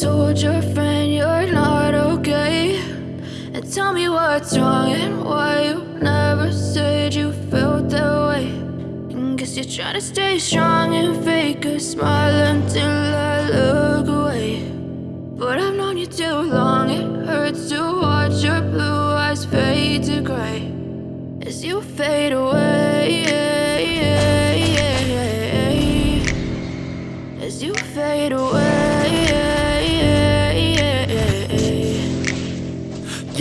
told your friend you're not okay. And tell me what's wrong and why you never said you felt that way. And Guess you're trying to stay strong and fake a smile until I look away. But I've known you too long, it hurts to watch your blue eyes fade to gray. As you fade away As you fade away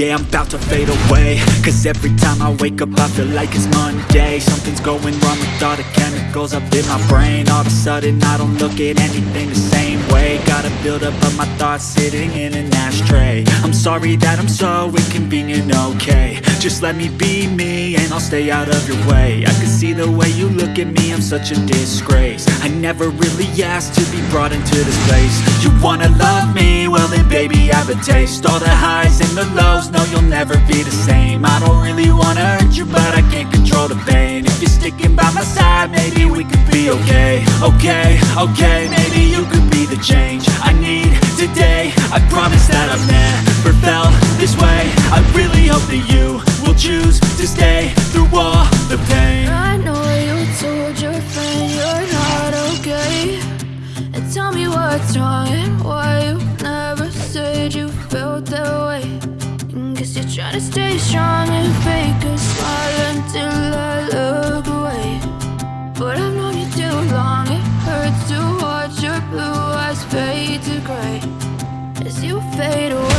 Yeah, I'm about to fade away. Cause every time I wake up I feel like it's Monday. Something's going wrong with all the chemicals up in my brain. All of a sudden I don't look at anything the same way. Gotta build up of my thoughts sitting in an ashtray. I'm sorry that I'm so inconvenient, okay. Just let me be me and I'll stay out of your way. I can see the way you look at me, I'm such a disgrace. I never really asked to be brought into this place. You wanna love me? Well then baby I have a taste. All the highs and the lows, no you'll never be the same. I don't really wanna hurt you but I can't control the pain. If you're sticking by my side, maybe we could be okay. Okay, okay, maybe you could be the change I need today. I promise that I've never felt this way. I really hope that you will choose to stay through all the pain. I know you told your friend you're not okay. And tell me what's wrong and why you never said you felt that way. And Guess you're trying to stay strong and fake to gray As you fade away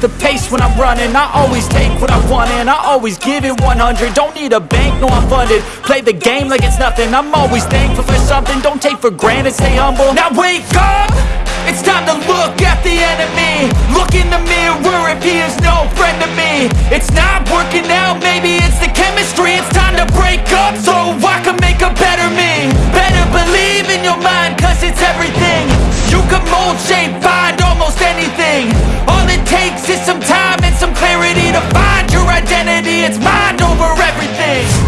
the pace when I'm running. I always take what I want and I always give it 100 Don't need a bank, no I'm funded. Play the game like it's nothing. I'm always thankful for something. Don't take for granted, stay humble. Now wake up! It's time to look at the enemy. Look in the mirror if he is no friend to me. It's not working out, maybe it's the chemistry. It's time to break up so I can make a better me. Better believe in your mind cause it's everything. You can mold, shape, find almost anything takes is some time and some clarity To find your identity, it's mind over everything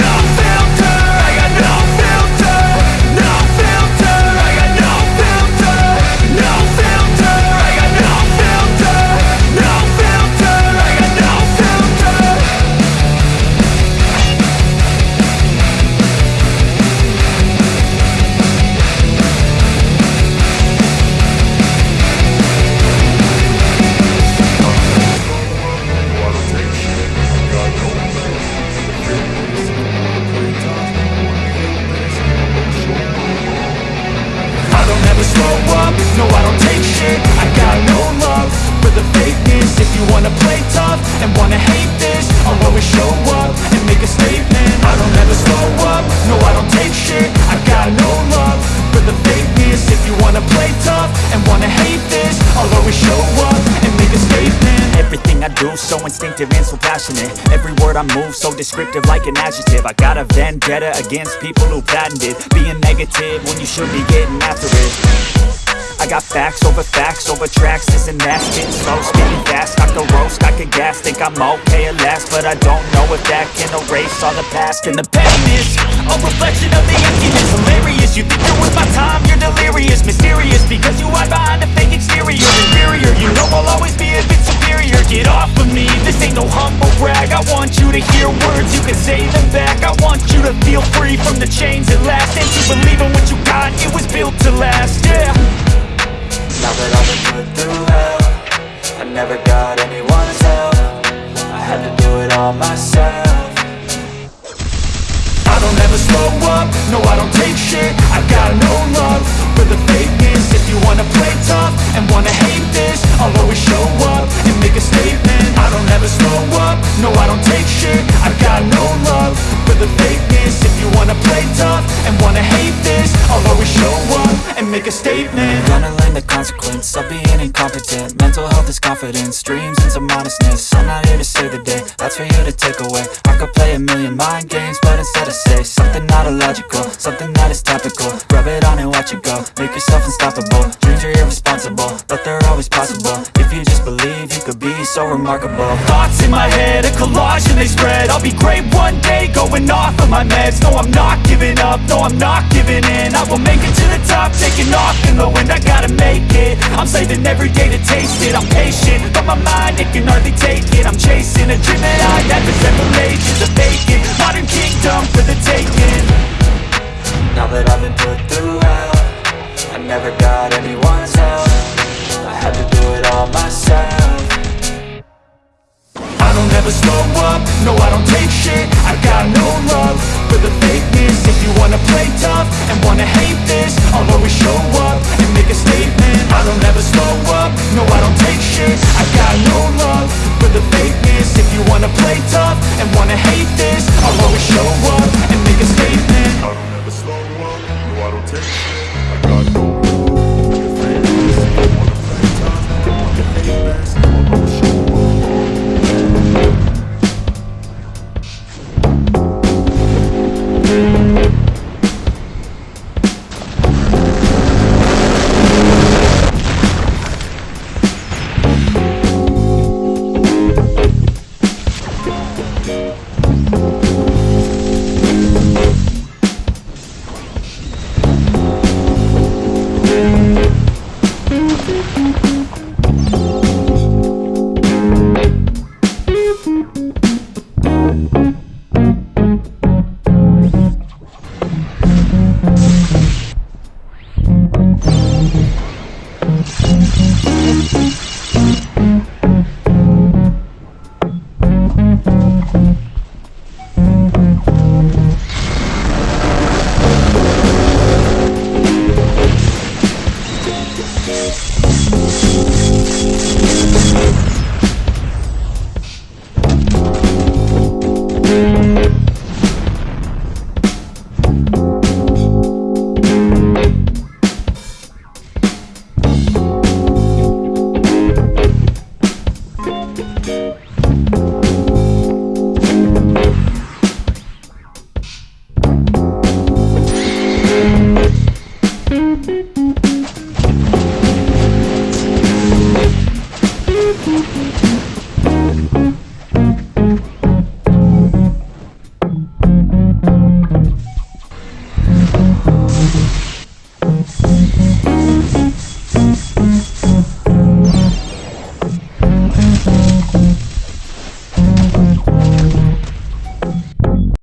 nothing I'll always show up and make a statement. Everything I do so instinctive and so passionate. Every word I move so descriptive like an adjective. I got a vendetta against people who patented Being negative when you should be getting after it. I got facts over facts over tracks This and that, spitting slow, spitting fast. I could roast, I could gas, think I'm okay at last But I don't know if that can erase all the past. And the pain is a reflection of the emptiness. Hilarious, you from the chains at last. And to believe in what you got, it was built to last, yeah. Now that I've been put through hell I never got anyone's help. I had to do it all myself. I don't ever slow up, no I don't take shit. I've got no love for the fakeness. If you wanna play tough and wanna hate this I'll always show up and make a statement. I don't ever slow up, no I don't take shit. I've got no love for the fakeness wanna play tough and wanna hate this I'll always show up and make a statement. I'm Gonna learn the consequence of being incompetent. Mental health is confidence, dreams into modestness. I'm not here to save the day, that's for you to take away. I could play a million mind games, but instead I say Something not illogical, something that is topical. Rub it on and watch it go, make yourself unstoppable. Dreams are irresponsible so remarkable. Thoughts in my head, a collage and they spread. I'll be great one day, going off of my meds. No, I'm not giving up, no, I'm not giving in. I will make it to the top, taking off in the wind. I gotta make it, I'm saving every day to taste it. I'm patient, but my mind, it can hardly take it. I'm chasing a dream that I had for several ages A vacant, modern kingdom for the taking. Now that I've been put through hell I never got anyone's help. I had to do it all myself Don't slow up, no I don't take shit. I got no love for the fakeness. If you wanna play tough and wanna hate